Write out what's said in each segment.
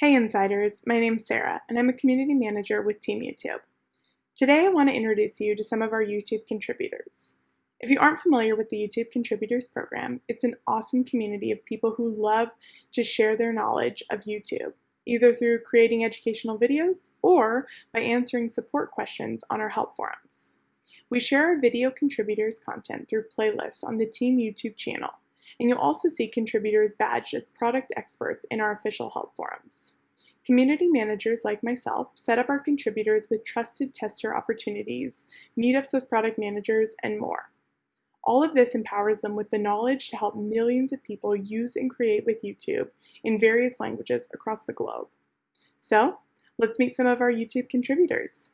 Hey Insiders, my name's Sarah, and I'm a community manager with Team YouTube. Today I want to introduce you to some of our YouTube contributors. If you aren't familiar with the YouTube Contributors Program, it's an awesome community of people who love to share their knowledge of YouTube, either through creating educational videos or by answering support questions on our help forums. We share our video contributors content through playlists on the Team YouTube channel, and you'll also see contributors badged as product experts in our official help forums. Community managers like myself set up our contributors with trusted tester opportunities, meetups with product managers, and more. All of this empowers them with the knowledge to help millions of people use and create with YouTube in various languages across the globe. So, let's meet some of our YouTube contributors.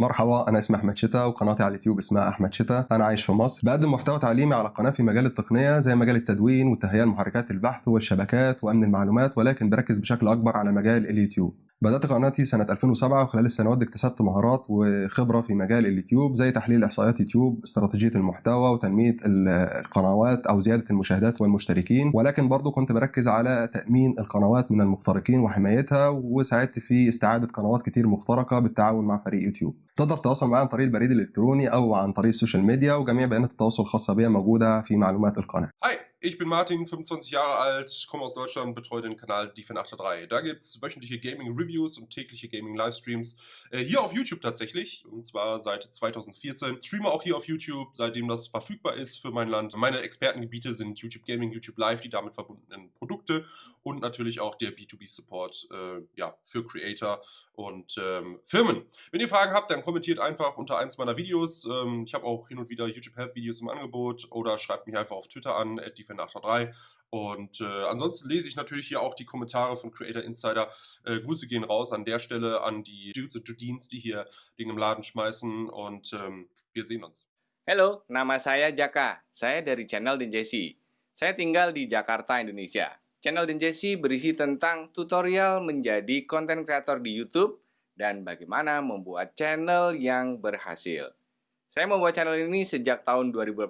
مرحبا أنا اسمي أحمد شتا وقناتي على اليوتيوب اسمها أحمد شتا. أنا عايش في مصر. بقدم محتوى تعليمي على قناة في مجال التقنية زي مجال التدوين وتهيئة محركات البحث والشبكات وأمن المعلومات ولكن بركز بشكل أكبر على مجال اليوتيوب. بدأت قناتي سنة 2007 وخلال السنوات دي اكتسبت مهارات وخبرة في مجال اليوتيوب زي تحليل إحصائيات يوتيوب استراتيجية المحتوى وتنمية القنوات أو زيادة المشاهدات والمشتركين. ولكن برضو كنت بركز على تأمين القنوات من المخترقين وحمايتها وساعدت في استعادة قنوات كتير مخترقة بالتعاون مع فريق يوتيوب. تقدر تتواصل معي عن طريق البريد الإلكتروني أو عن طريق السوشيال ميديا وجميع بيانات التواصل الخاصة بي موجودة في معلومات القناة Hi, ich bin Martin, 25 Jahre alt, komme aus Deutschland, betreue den Kanal Defend83. Da gibt es wöchentliche Gaming-Reviews und tägliche Gaming-Livestreams. Äh, hier auf YouTube tatsächlich, und zwar seit 2014. Streame auch hier auf YouTube, seitdem das verfügbar ist für mein Land. Meine Expertengebiete sind YouTube Gaming, YouTube Live, die damit verbundenen Produkte und natürlich auch der B2B-Support äh, ja, für Creator und ähm, Firmen. Wenn ihr Fragen habt, dann kommentiert einfach unter eins meiner Videos. Ähm, ich habe auch hin und wieder YouTube-Help-Videos im Angebot oder schreibt mich einfach auf Twitter an, defender83. Und äh, ansonsten lese ich natürlich hier auch die Kommentare von Creator Insider. Äh, Grüße gehen raus an der Stelle an die Dudes und Dudines, die hier Dinge im Laden schmeißen. Und ähm, wir sehen uns. Halo, nama saya Jaka. Saya dari channel Den Jesse. Saya tinggal di Jakarta, Indonesia. Channel Den Jesse berisi tentang tutorial menjadi konten kreator di YouTube dan bagaimana membuat channel yang berhasil. Saya membuat channel ini sejak tahun 2018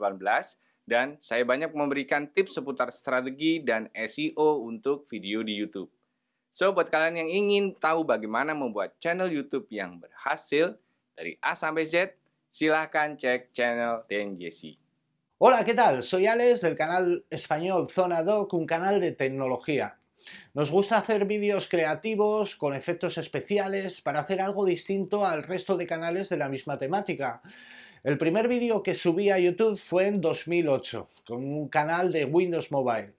dan saya banyak memberikan tips seputar strategi dan SEO untuk video di YouTube. So, buat kalian yang ingin tahu bagaimana membuat channel YouTube yang berhasil dari A sampai Z, silahkan cek channel Den Jesse. Hola, ¿qué tal? Soy Alex del canal español Zona Doc, un canal de tecnología. Nos gusta hacer vídeos creativos, con efectos especiales, para hacer algo distinto al resto de canales de la misma temática. El primer vídeo que subí a YouTube fue en 2008, con un canal de Windows Mobile.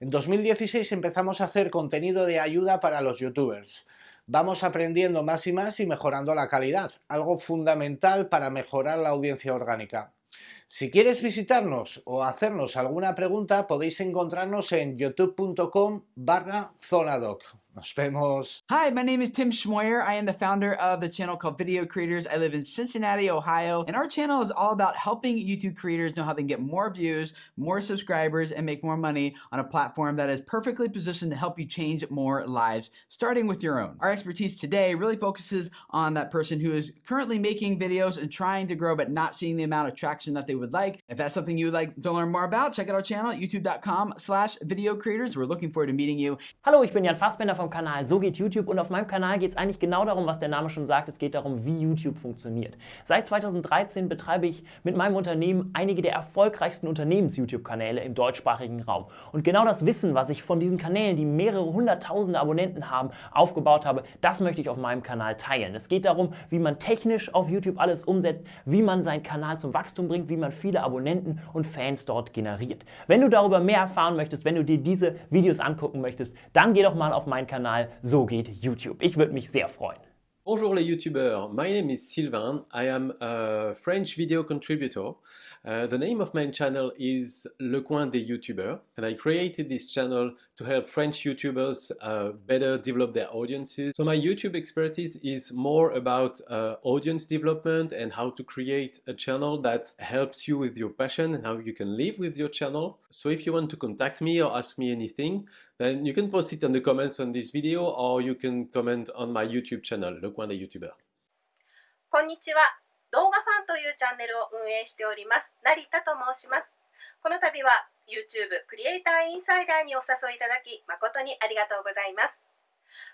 En 2016 empezamos a hacer contenido de ayuda para los youtubers. Vamos aprendiendo más y más y mejorando la calidad, algo fundamental para mejorar la audiencia orgánica. Si quieres visitarnos o hacernos alguna pregunta, podéis encontrarnos en youtube.com barra zonadoc. Nos vemos. Hi, my name is Tim Schmoyer. I am the founder of the channel called Video Creators. I live in Cincinnati, Ohio, and our channel is all about helping YouTube creators know how they can get more views, more subscribers, and make more money on a platform that is perfectly positioned to help you change more lives, starting with your own. Our expertise today really focuses on that person who is currently making videos and trying to grow but not seeing the amount of traction that they would like. If that's something you would like to learn more about, check out our channel, youtube.com slash video creators. We're looking forward to meeting you. Hallo, ich bin Jan Fassbender vom Kanal So geht YouTube und auf meinem Kanal geht es eigentlich genau darum, was der Name schon sagt. Es geht darum, wie YouTube funktioniert. Seit 2013 betreibe ich mit meinem Unternehmen einige der erfolgreichsten Unternehmens-YouTube-Kanäle im deutschsprachigen Raum. Und genau das Wissen, was ich von diesen Kanälen, die mehrere hunderttausende Abonnenten haben, aufgebaut habe, das möchte ich auf meinem Kanal teilen. Es geht darum, wie man technisch auf YouTube alles umsetzt, wie man seinen Kanal zum Wachstum bringt, wie man viele Abonnenten und Fans dort generiert. Wenn du darüber mehr erfahren möchtest, wenn du dir diese Videos angucken möchtest, dann geh doch mal auf meinen Kanal So geht YouTube. Ich würde mich sehr freuen. Bonjour les YouTubers, my name is Sylvain, I am a French video contributor. Uh, the name of my channel is Le Coin des Youtubeurs and I created this channel to help French youtubers uh, better develop their audiences. So my YouTube expertise is more about uh, audience development and how to create a channel that helps you with your passion and how you can live with your channel. So if you want to contact me or ask me anything, then you can post it in the comments on this video or you can comment on my YouTube channel, Le Coin des Youtubeurs. こんにちは。動画ファンというチャンネルを運営しております成田と申しますこの度は YouTube クリエイターインサイダーにお誘いいただき誠にありがとうございます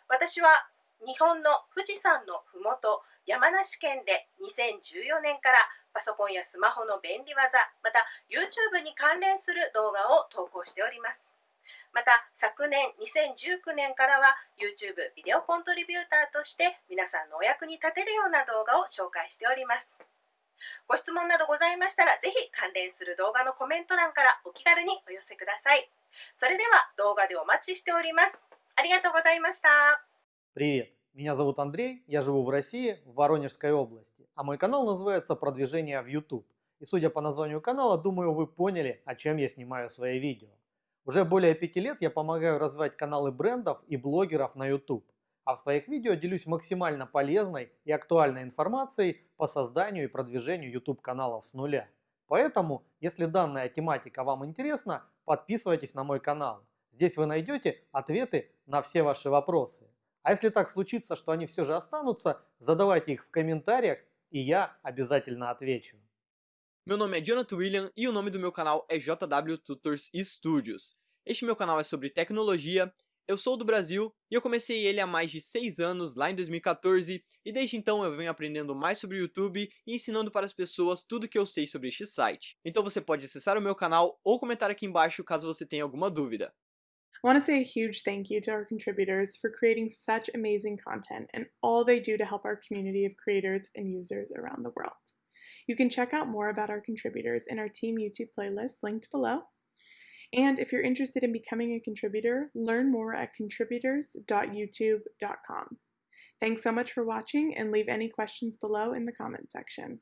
私は日本の富士山のふもと山梨県で2014年からパソコンやスマホの便利技また YouTube に関連する動画を投稿しておりますまた昨年2019年からは YouTube ビデオコントリビューターとして皆さんのお役に立てるような動画を紹介しておりますご質問などございましたらぜひ関連する動画のコメント欄からお気軽にお寄せくださいそれでは動画でお待ちしておりますありがとうございました Привет, меня зовут Андрей, я живу в России, в Воронежской области, а мой канал называется «Продвижение в YouTube». И судя по названию канала, думаю, вы поняли, о чем я снимаю свои видео. Уже более пяти лет я помогаю развивать каналы брендов и блогеров на YouTube, а в своих видео делюсь максимально полезной и актуальной информацией по созданию и продвижению YouTube каналов с нуля. Поэтому, если данная тематика вам интересна, подписывайтесь на мой канал. Здесь вы найдете ответы на все ваши вопросы. А если так случится, что они все же останутся, задавайте их в комментариях, и я обязательно отвечу. Meu nome é Jonathan William e o nome do meu canal é JW Tutors Studios. Este meu canal é sobre tecnologia, eu sou do Brasil e eu comecei ele há mais de 6 anos, lá em 2014, e desde então eu venho aprendendo mais sobre o YouTube e ensinando para as pessoas tudo que eu sei sobre este site. Então você pode acessar o meu canal ou comentar aqui embaixo caso você tenha alguma dúvida. I want to say a huge thank you to our contributors for creating such amazing content and all they do to help our community of creators and users around the world. You can check out more about our contributors in our Team YouTube playlist linked below. And if you're interested in becoming a contributor, learn more at contributors.youtube.com. Thanks so much for watching and leave any questions below in the comment section.